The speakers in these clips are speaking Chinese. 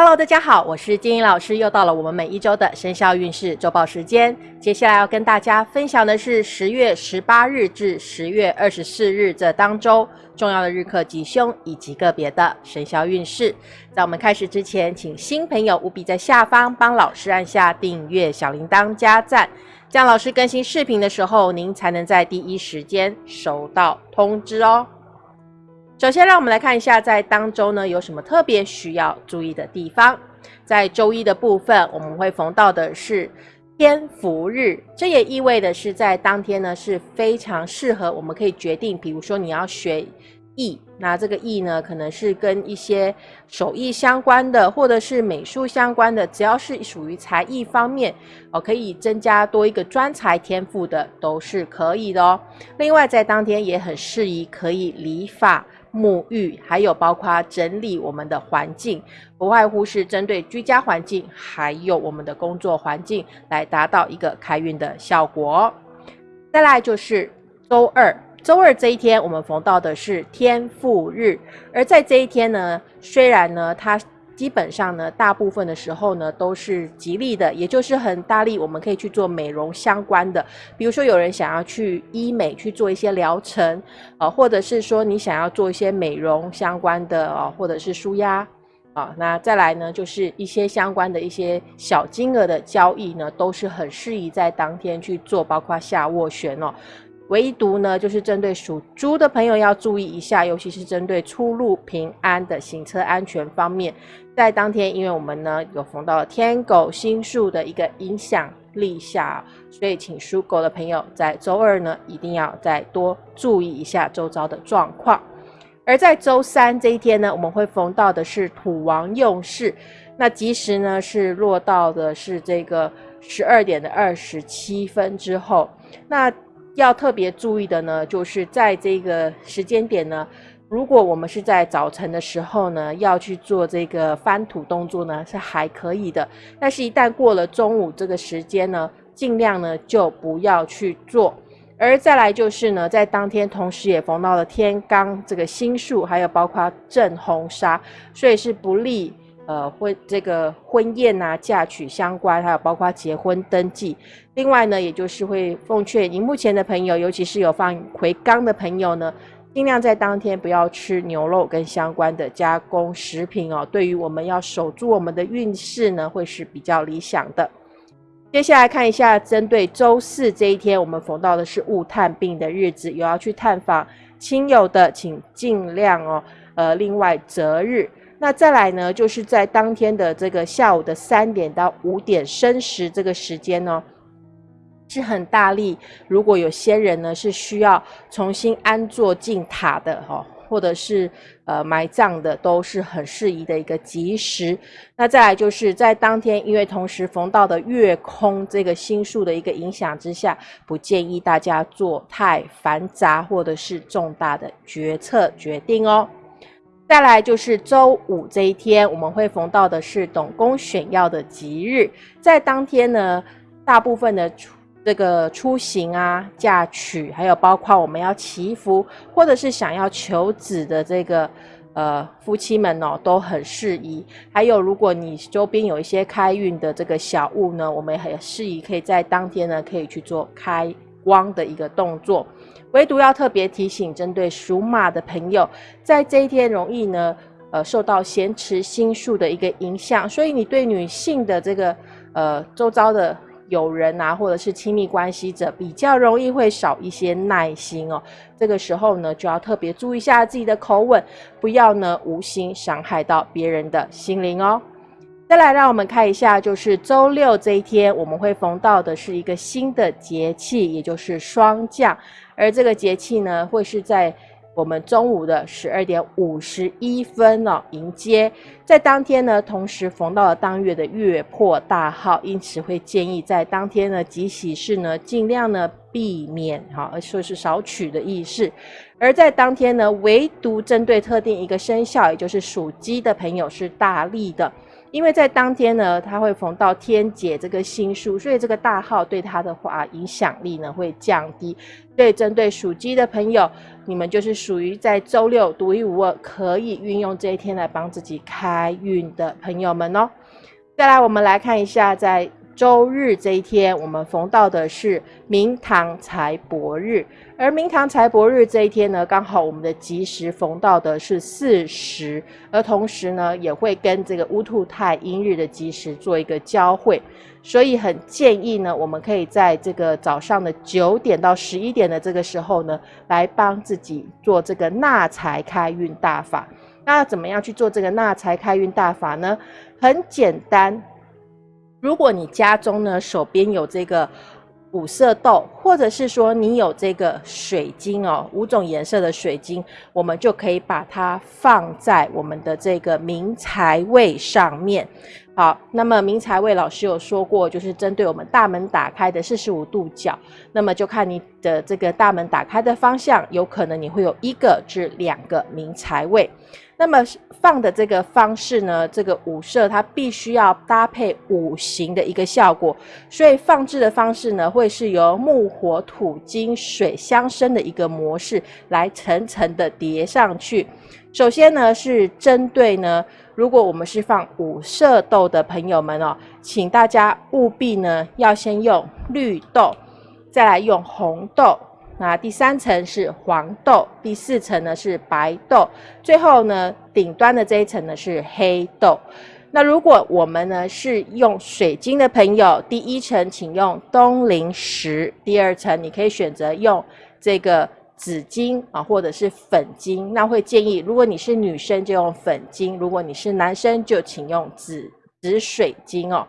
Hello，大家好，我是金英老师，又到了我们每一周的生肖运势周报时间。接下来要跟大家分享的是十月十八日至十月二十四日这当周重要的日课吉凶以及个别的生肖运势。在我们开始之前，请新朋友务必在下方帮老师按下订阅、小铃铛、加赞，这样老师更新视频的时候，您才能在第一时间收到通知哦。首先，让我们来看一下，在当周呢有什么特别需要注意的地方。在周一的部分，我们会逢到的是天福日，这也意味的是在当天呢是非常适合我们可以决定，比如说你要学艺，那这个艺呢可能是跟一些手艺相关的，或者是美术相关的，只要是属于才艺方面哦，可以增加多一个专才天赋的，都是可以的哦。另外，在当天也很适宜可以理发。沐浴，还有包括整理我们的环境，不外乎是针对居家环境，还有我们的工作环境，来达到一个开运的效果。再来就是周二，周二这一天，我们逢到的是天赋日，而在这一天呢，虽然呢，它。基本上呢，大部分的时候呢都是吉利的，也就是很大力，我们可以去做美容相关的。比如说有人想要去医美去做一些疗程，啊，或者是说你想要做一些美容相关的啊，或者是舒压啊，那再来呢就是一些相关的一些小金额的交易呢，都是很适宜在当天去做，包括下斡旋哦。唯独呢，就是针对属猪的朋友要注意一下，尤其是针对出入平安的行车安全方面，在当天，因为我们呢有逢到了天狗星宿的一个影响力下，所以请属狗的朋友在周二呢一定要再多注意一下周遭的状况。而在周三这一天呢，我们会逢到的是土王用事，那吉时呢是落到的是这个十二点的二十七分之后，那。要特别注意的呢，就是在这个时间点呢，如果我们是在早晨的时候呢，要去做这个翻土动作呢，是还可以的。但是，一旦过了中午这个时间呢，尽量呢就不要去做。而再来就是呢，在当天同时也逢到了天罡这个星宿，还有包括正红砂，所以是不利。呃，婚这个婚宴啊、嫁娶相关，还有包括结婚登记。另外呢，也就是会奉劝荧幕前的朋友，尤其是有放回缸的朋友呢，尽量在当天不要吃牛肉跟相关的加工食品哦。对于我们要守住我们的运势呢，会是比较理想的。接下来看一下，针对周四这一天，我们逢到的是物探病的日子，有要去探访亲友的，请尽量哦。呃，另外择日。那再来呢，就是在当天的这个下午的三点到五点申时这个时间呢，是很大力。如果有先人呢是需要重新安坐进塔的哈，或者是呃埋葬的，都是很适宜的一个吉时。那再来就是在当天，因为同时逢到的月空这个星宿的一个影响之下，不建议大家做太繁杂或者是重大的决策决定哦。再来就是周五这一天，我们会逢到的是董公选要的吉日，在当天呢，大部分的出这个出行啊、嫁娶，还有包括我们要祈福或者是想要求子的这个呃夫妻们哦，都很适宜。还有，如果你周边有一些开运的这个小物呢，我们也很适宜可以在当天呢，可以去做开光的一个动作。唯独要特别提醒，针对属马的朋友，在这一天容易呢，呃，受到咸池心术的一个影响，所以你对女性的这个呃周遭的友人啊，或者是亲密关系者，比较容易会少一些耐心哦。这个时候呢，就要特别注意一下自己的口吻，不要呢无心伤害到别人的心灵哦。再来，让我们看一下，就是周六这一天，我们会逢到的是一个新的节气，也就是霜降。而这个节气呢，会是在我们中午的十二点五十一分哦迎接，在当天呢，同时逢到了当月的月破大号，因此会建议在当天呢，集喜事呢，尽量呢避免哈，说是少取的意思。而在当天呢，唯独针对特定一个生肖，也就是属鸡的朋友是大利的。因为在当天呢，它会逢到天劫这个星数，所以这个大号对它的话影响力呢会降低。所以针对属鸡的朋友，你们就是属于在周六独一无二可以运用这一天来帮自己开运的朋友们哦。再来，我们来看一下在。周日这一天，我们逢到的是明堂财帛日，而明堂财帛日这一天呢，刚好我们的吉时逢到的是巳时，而同时呢，也会跟这个乌兔太阴日的吉时做一个交汇，所以很建议呢，我们可以在这个早上的九点到十一点的这个时候呢，来帮自己做这个纳财开运大法。那怎么样去做这个纳财开运大法呢？很简单。如果你家中呢手边有这个五色豆，或者是说你有这个水晶哦，五种颜色的水晶，我们就可以把它放在我们的这个明财位上面。好，那么明财位老师有说过，就是针对我们大门打开的四十五度角，那么就看你的这个大门打开的方向，有可能你会有一个至两个明财位。那么放的这个方式呢，这个五色它必须要搭配五行的一个效果，所以放置的方式呢，会是由木、火、土、金、水相生的一个模式来层层的叠上去。首先呢，是针对呢，如果我们是放五色豆的朋友们哦，请大家务必呢要先用绿豆，再来用红豆。那第三层是黄豆，第四层呢是白豆，最后呢顶端的这一层呢是黑豆。那如果我们呢是用水晶的朋友，第一层请用东陵石，第二层你可以选择用这个紫金啊，或者是粉金。那会建议，如果你是女生就用粉金，如果你是男生就请用紫紫水晶哦。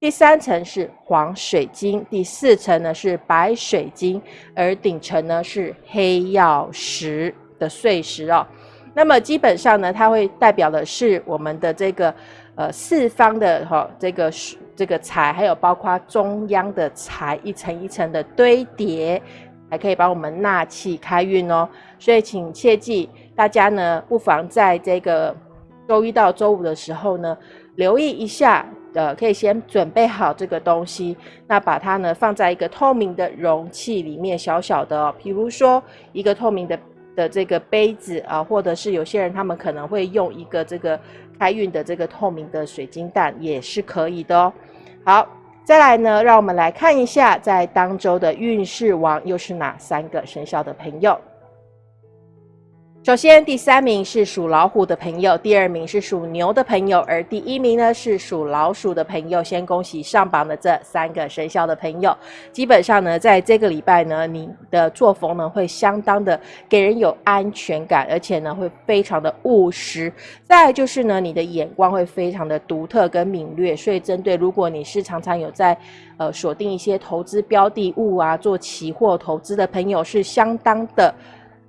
第三层是黄水晶，第四层呢是白水晶，而顶层呢是黑曜石的碎石哦。那么基本上呢，它会代表的是我们的这个呃四方的哈这个这个财，还有包括中央的财，一层一层的堆叠，还可以帮我们纳气开运哦。所以请切记，大家呢不妨在这个周一到周五的时候呢，留意一下。呃，可以先准备好这个东西，那把它呢放在一个透明的容器里面，小小的哦，比如说一个透明的的这个杯子啊，或者是有些人他们可能会用一个这个开运的这个透明的水晶蛋，也是可以的哦。好，再来呢，让我们来看一下在当周的运势王又是哪三个生肖的朋友。首先，第三名是属老虎的朋友，第二名是属牛的朋友，而第一名呢是属老鼠的朋友。先恭喜上榜的这三个生肖的朋友。基本上呢，在这个礼拜呢，你的作风呢会相当的给人有安全感，而且呢会非常的务实。再就是呢，你的眼光会非常的独特跟敏锐。所以，针对如果你是常常有在呃锁定一些投资标的物啊，做期货投资的朋友，是相当的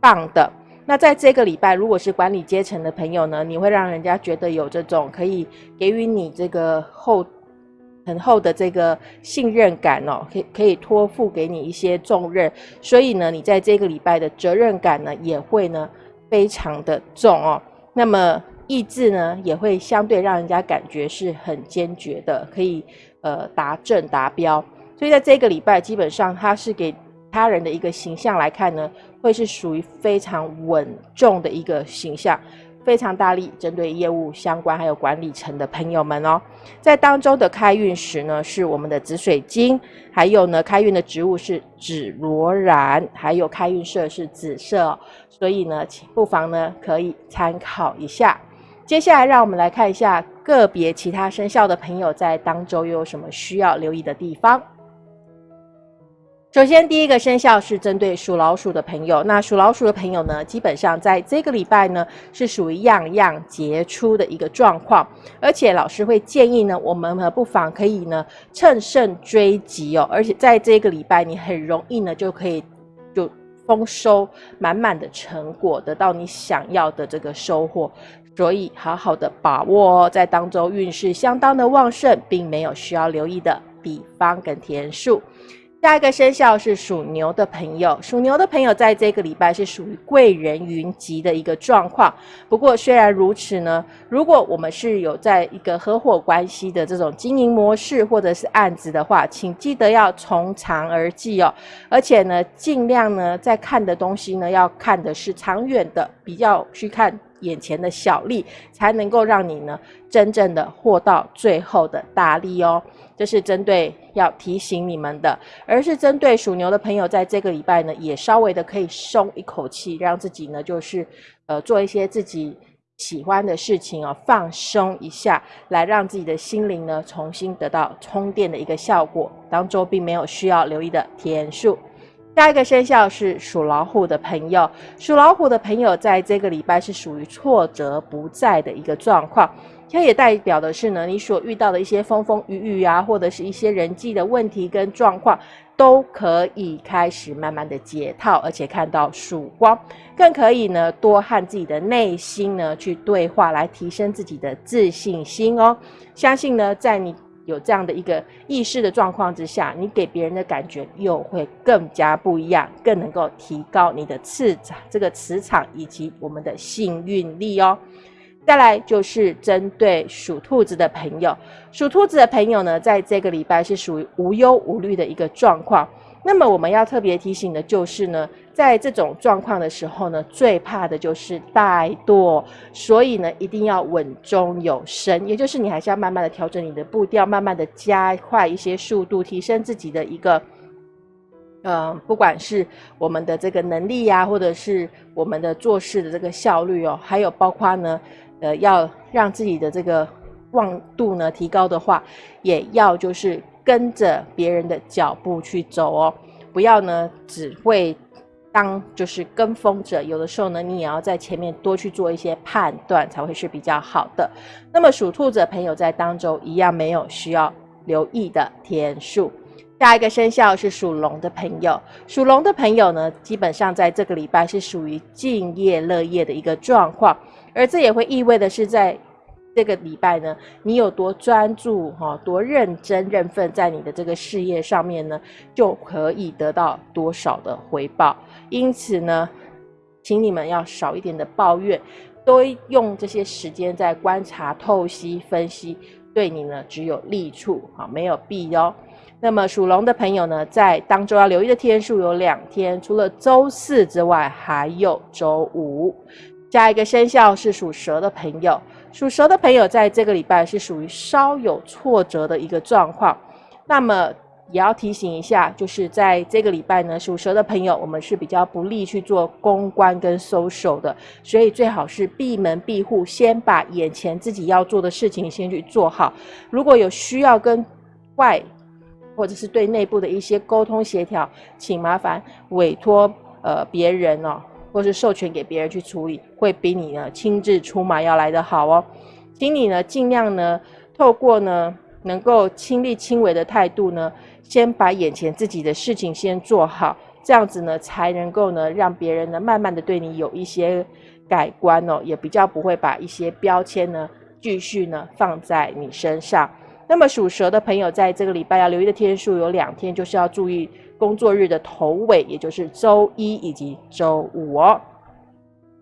棒的。那在这个礼拜，如果是管理阶层的朋友呢，你会让人家觉得有这种可以给予你这个厚很厚的这个信任感哦，可以可以托付给你一些重任，所以呢，你在这个礼拜的责任感呢也会呢非常的重哦。那么意志呢也会相对让人家感觉是很坚决的，可以呃达正达标。所以在这个礼拜，基本上它是给他人的一个形象来看呢。会是属于非常稳重的一个形象，非常大力针对业务相关还有管理层的朋友们哦。在当中的开运石呢是我们的紫水晶，还有呢开运的植物是紫罗兰，还有开运色是紫色，所以呢，请不妨呢可以参考一下。接下来让我们来看一下个别其他生肖的朋友在当周又有什么需要留意的地方。首先，第一个生肖是针对属老鼠的朋友。那属老鼠的朋友呢，基本上在这个礼拜呢，是属于样样杰出的一个状况。而且，老师会建议呢，我们呢不妨可以呢趁胜追击哦。而且，在这个礼拜，你很容易呢就可以就丰收满满的成果，得到你想要的这个收获。所以，好好的把握哦，在当中运势相当的旺盛，并没有需要留意的比方跟天数。下一个生肖是属牛的朋友，属牛的朋友在这个礼拜是属于贵人云集的一个状况。不过虽然如此呢，如果我们是有在一个合伙关系的这种经营模式或者是案子的话，请记得要从长而计哦。而且呢，尽量呢在看的东西呢要看的是长远的，比较去看眼前的小利，才能够让你呢真正的获到最后的大利哦。这是针对要提醒你们的，而是针对属牛的朋友，在这个礼拜呢，也稍微的可以松一口气，让自己呢，就是呃做一些自己喜欢的事情哦，放松一下，来让自己的心灵呢重新得到充电的一个效果。当中并没有需要留意的天数。下一个生肖是属老虎的朋友，属老虎的朋友在这个礼拜是属于挫折不在的一个状况。它也代表的是呢，你所遇到的一些风风雨雨啊，或者是一些人际的问题跟状况，都可以开始慢慢的解套，而且看到曙光，更可以呢多和自己的内心呢去对话，来提升自己的自信心哦。相信呢，在你有这样的一个意识的状况之下，你给别人的感觉又会更加不一样，更能够提高你的磁场，这个磁场以及我们的幸运力哦。再来就是针对属兔子的朋友，属兔子的朋友呢，在这个礼拜是属于无忧无虑的一个状况。那么我们要特别提醒的就是呢，在这种状况的时候呢，最怕的就是怠惰，所以呢，一定要稳中有升，也就是你还是要慢慢的调整你的步调，慢慢的加快一些速度，提升自己的一个，呃，不管是我们的这个能力呀，或者是我们的做事的这个效率哦，还有包括呢。呃，要让自己的这个望度呢提高的话，也要就是跟着别人的脚步去走哦，不要呢只会当就是跟风者，有的时候呢你也要在前面多去做一些判断，才会是比较好的。那么属兔子的朋友在当中一样没有需要留意的天数。下一个生肖是属龙的朋友，属龙的朋友呢，基本上在这个礼拜是属于敬业乐业的一个状况。而这也会意味的是，在这个礼拜呢，你有多专注哈，多认真认份在你的这个事业上面呢，就可以得到多少的回报。因此呢，请你们要少一点的抱怨，多用这些时间在观察、透析、分析，对你呢只有利处啊，没有弊哦。那么属龙的朋友呢，在当中要留意的天数有两天，除了周四之外，还有周五。下一个生肖是属蛇的朋友，属蛇的朋友在这个礼拜是属于稍有挫折的一个状况。那么也要提醒一下，就是在这个礼拜呢，属蛇的朋友，我们是比较不利去做公关跟收手的，所以最好是闭门闭户，先把眼前自己要做的事情先去做好。如果有需要跟外或者是对内部的一些沟通协调，请麻烦委托呃别人哦。或是授权给别人去处理，会比你呢亲自出马要来得好哦。请你呢尽量呢透过呢能够亲力亲为的态度呢，先把眼前自己的事情先做好，这样子呢才能够呢让别人呢慢慢的对你有一些改观哦，也比较不会把一些标签呢继续呢放在你身上。那么属蛇的朋友在这个礼拜要留意的天数有两天，就是要注意。工作日的头尾，也就是周一以及周五哦。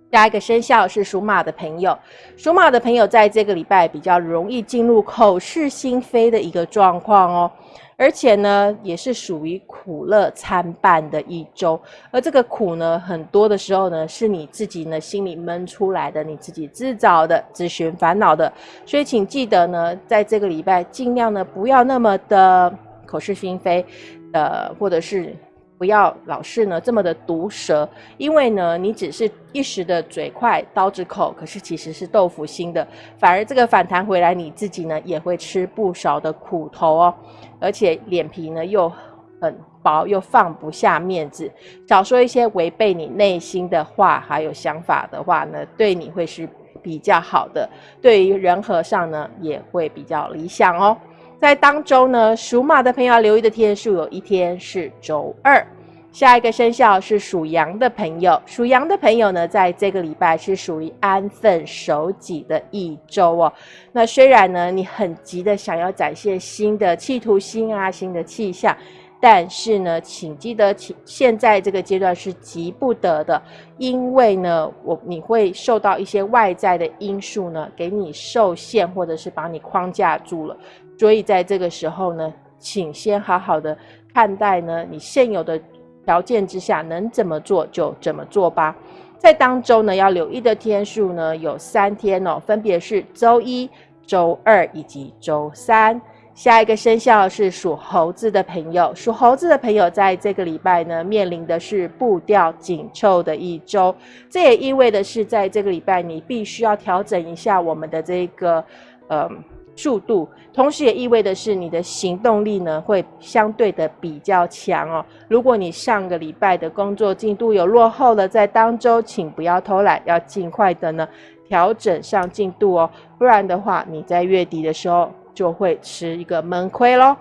下一个生肖是属马的朋友，属马的朋友在这个礼拜比较容易进入口是心非的一个状况哦，而且呢，也是属于苦乐参半的一周。而这个苦呢，很多的时候呢，是你自己呢心里闷出来的，你自己自找的，自寻烦恼的。所以请记得呢，在这个礼拜尽量呢不要那么的口是心非。呃，或者是不要老是呢这么的毒舌，因为呢你只是一时的嘴快刀子口，可是其实是豆腐心的，反而这个反弹回来，你自己呢也会吃不少的苦头哦，而且脸皮呢又很薄，又放不下面子，少说一些违背你内心的话还有想法的话呢，对你会是比较好的，对于人和上呢也会比较理想哦。在当周呢，属马的朋友留意的天数有一天是周二。下一个生肖是属羊的朋友，属羊的朋友呢，在这个礼拜是属于安分守己的一周哦。那虽然呢，你很急的想要展现新的企图心啊，新的气象，但是呢，请记得，请现在这个阶段是急不得的，因为呢，我你会受到一些外在的因素呢，给你受限，或者是把你框架住了。所以在这个时候呢，请先好好的看待呢，你现有的条件之下能怎么做就怎么做吧。在当周呢，要留意的天数呢有三天哦，分别是周一、周二以及周三。下一个生肖是属猴子的朋友，属猴子的朋友在这个礼拜呢，面临的是步调紧凑的一周。这也意味的是，在这个礼拜你必须要调整一下我们的这个呃速度，同时也意味的是你的行动力呢会相对的比较强哦。如果你上个礼拜的工作进度有落后了，在当周请不要偷懒，要尽快的呢调整上进度哦，不然的话你在月底的时候。就会吃一个闷亏喽。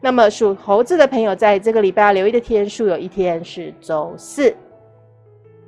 那么属猴子的朋友，在这个礼拜要留意的天数，有一天是周四。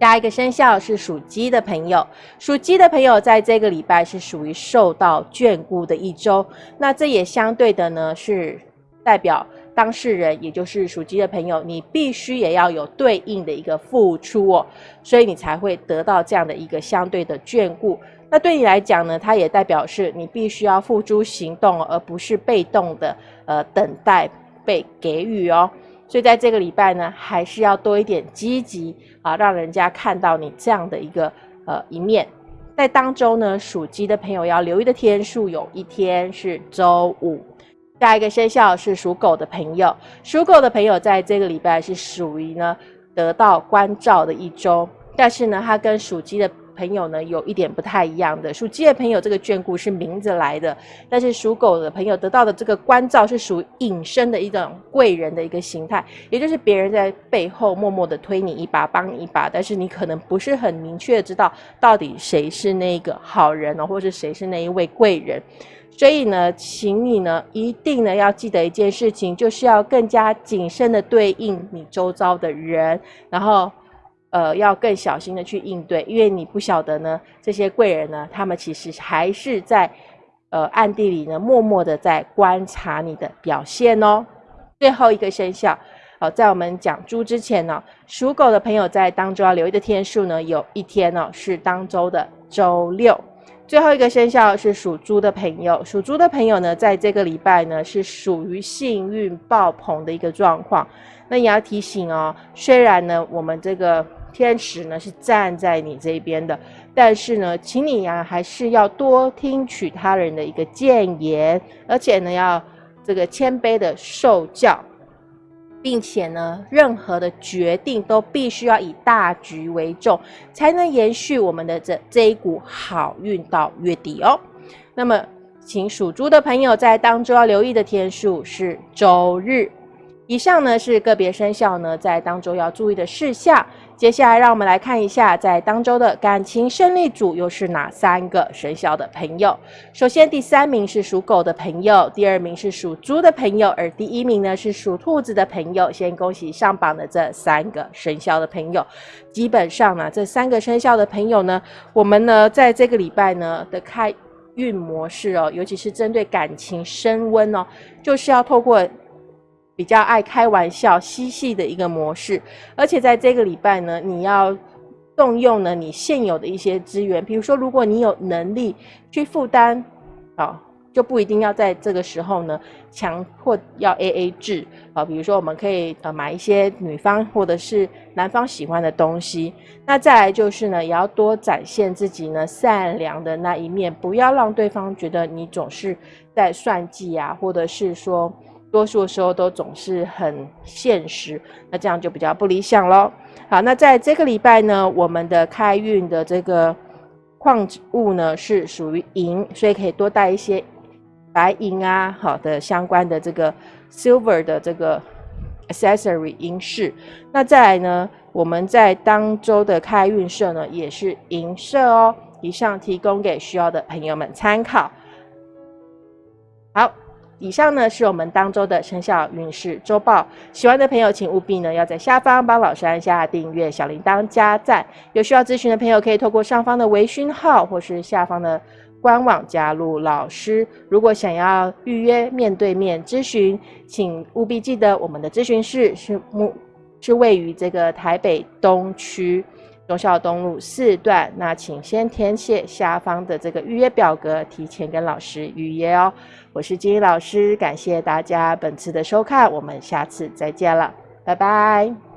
下一个生肖是属鸡的朋友，属鸡的朋友在这个礼拜是属于受到眷顾的一周。那这也相对的呢，是代表当事人，也就是属鸡的朋友，你必须也要有对应的一个付出哦，所以你才会得到这样的一个相对的眷顾。那对你来讲呢，它也代表是你必须要付诸行动，而不是被动的呃等待被给予哦。所以在这个礼拜呢，还是要多一点积极啊，让人家看到你这样的一个呃一面。在当周呢，属鸡的朋友要留意的天数有一天是周五。下一个生肖是属狗的朋友，属狗的朋友在这个礼拜是属于呢得到关照的一周，但是呢，它跟属鸡的。朋友呢，有一点不太一样的。属鸡的朋友，这个眷顾是明着来的；但是属狗的朋友得到的这个关照，是属于隐身的一种贵人的一个形态，也就是别人在背后默默的推你一把，帮你一把，但是你可能不是很明确知道到底谁是那个好人呢，或是谁是那一位贵人。所以呢，请你呢，一定呢要记得一件事情，就是要更加谨慎的对应你周遭的人，然后。呃，要更小心的去应对，因为你不晓得呢，这些贵人呢，他们其实还是在呃暗地里呢，默默的在观察你的表现哦。最后一个生肖，好，在我们讲猪之前呢，属狗的朋友在当中要留意的天数呢，有一天呢是当周的周六。最后一个生肖是属猪的朋友，属猪的朋友呢，在这个礼拜呢是属于幸运爆棚的一个状况。那也要提醒哦，虽然呢，我们这个。天使呢是站在你这边的，但是呢，请你呀还是要多听取他人的一个谏言，而且呢要这个谦卑的受教，并且呢，任何的决定都必须要以大局为重，才能延续我们的这这一股好运到月底哦。那么，请属猪的朋友在当中要留意的天数是周日。以上呢是个别生肖呢在当周要注意的事项。接下来，让我们来看一下，在当周的感情胜利组又是哪三个生肖的朋友。首先，第三名是属狗的朋友，第二名是属猪的朋友，而第一名呢是属兔子的朋友。先恭喜上榜的这三个生肖的朋友。基本上呢，这三个生肖的朋友呢，我们呢在这个礼拜呢的开运模式哦，尤其是针对感情升温哦，就是要透过。比较爱开玩笑、嬉戏的一个模式，而且在这个礼拜呢，你要动用呢你现有的一些资源，比如说，如果你有能力去负担，啊，就不一定要在这个时候呢强迫要 A A 制啊。比如说，我们可以呃买一些女方或者是男方喜欢的东西。那再来就是呢，也要多展现自己呢善良的那一面，不要让对方觉得你总是在算计啊，或者是说。多数时候都总是很现实，那这样就比较不理想喽。好，那在这个礼拜呢，我们的开运的这个矿物呢是属于银，所以可以多带一些白银啊，好的相关的这个 silver 的这个 accessory 银饰。那再来呢，我们在当周的开运色呢也是银色哦。以上提供给需要的朋友们参考。好。以上呢是我们当周的生肖运势周报，喜欢的朋友请务必呢要在下方帮老师按下订阅、小铃铛、加赞。有需要咨询的朋友可以透过上方的微讯号或是下方的官网加入老师。如果想要预约面对面咨询，请务必记得我们的咨询室是目是位于这个台北东区忠孝东路四段。那请先填写下方的这个预约表格，提前跟老师预约哦。我是金英老师，感谢大家本次的收看，我们下次再见了，拜拜。